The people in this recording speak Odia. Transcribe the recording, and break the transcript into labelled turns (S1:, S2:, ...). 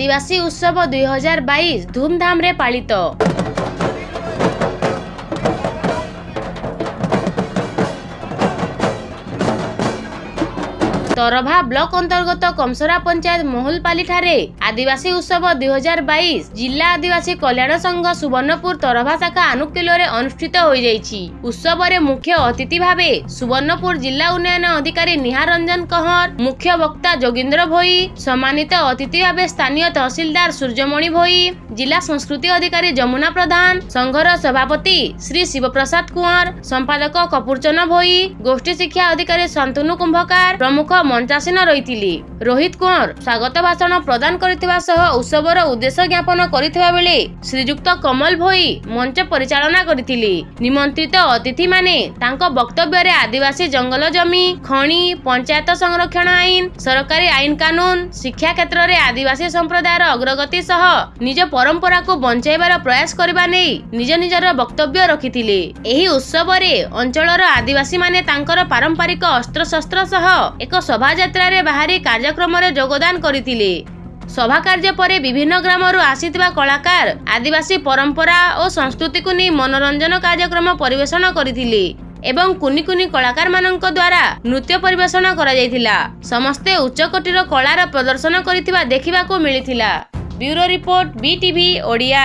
S1: আদিবাসী উৎসব দুই হাজার বাইশ ধুমধামে পালিত তরভা ব্লক অন্তর্গত কমসরা পঞ্চায়েত মহুলপালি ঠারে আদিবাসী উৎসব দুই হাজার বাইশ জিলা আদিবাসী কল্যাণ সংঘ সুবর্ণপুর তরভা শাখা আনুকূল্যে অনুষ্ঠিত হয়ে যাই উৎসবরে মুখ্য অতিথি ভাবে সুবর্ণপুর জিলা উন্নয়ন অধিকারী নিহার রঞ্জন কহর, মুখ্য বক্তা যোগীন্দ্র ভোই, সম্মানিত অতিথি ভাবে স্থানীয় তহসিলদার সূর্যমণি ভোই, জিলা সংস্কৃতি অধিকারী যমুনা প্রধান সংঘর সভাপতি শ্রী শিবপ্রসাদ কুঁৱৰ, সম্পাদক কপুৰচন্দ ভোই, গোষ্ঠী শিক্ষা অধিকারী শান্তনু কুম্ভকার প্রমুখ ମଞ୍ଚାସୀନ ରହିଥିଲେ। ରୋହିତ କୁଅଁର ସ୍ୱାଗତ ଭାଷଣ ପ୍ରଦାନ କରିଥିବା ସହ ଉତ୍ସବର ଉଦ୍ଦେଶ୍ୟ ଜ୍ଞାପନ କରିଥିବା ବେଳେ ଶ୍ରୀଯୁକ୍ତ କମଲ ଭୋଇ ମଞ୍ଚ ପରିଚାଳନା କରିଥିଲେ। ନିମନ୍ତ୍ରିତ ଅତିଥିମାନେ ତାଙ୍କ ବକ୍ତବ୍ୟରେ ଆଦିବାସୀ ଜଙ୍ଗଲ ଜମି ଖଣି ପଞ୍ଚାୟତ ସଂରକ୍ଷଣ ଆଇନ ସରକାରୀ ଆଇନ କାନୁନ ଶିକ୍ଷା କ୍ଷେତ୍ରରେ ଆଦିବାସୀ ସମ୍ପ୍ରଦାୟର ଅଗ୍ରଗତି ସହ ନିଜ ପରମ୍ପରାକୁ ବଞ୍ଚାଇବାର ପ୍ରୟାସ କରିବା ନେଇ ନିଜ ନିଜର ବକ୍ତବ୍ୟ ରଖିଥିଲେ। ଏହି ଉତ୍ସବରେ ଅଞ୍ଚଳର ଆଦିବାସୀମାନେ ତାଙ୍କର ପାରମ୍ପରିକ ଅସ୍ତ୍ରଶସ୍ତ୍ର ସହ ଏକ ଶୋଭାଯାତ୍ରାରେ ବାହାରି କାର୍ଯ୍ୟକ୍ରମରେ ଯୋଗଦାନ କରିଥିଲେ। ସଭା କାର୍ଯ୍ୟ ପରେ ବିଭିନ୍ନ ଗ୍ରାମରୁ ଆସିଥିବା କଳାକାର ଆଦିବାସୀ ପରମ୍ପରା ଓ ସଂସ୍କୃତିକୁ ନେଇ ମନୋରଞ୍ଜନ କାର୍ଯ୍ୟକ୍ରମ ପରିବେଷଣ କରିଥିଲେ ଏବଂ କୁନି କୁନି କଳାକାରମାନଙ୍କ ଦ୍ୱାରା ନୃତ୍ୟ ପରିବେଷଣ କରାଯାଇଥିଲା। ସମସ୍ତେ ଉଚ୍ଚକୋଟୀର କଳାର ପ୍ରଦର୍ଶନ କରିଥିବା ଦେଖିବାକୁ ମିଳିଥିଲା। Bureau report BTV Odia.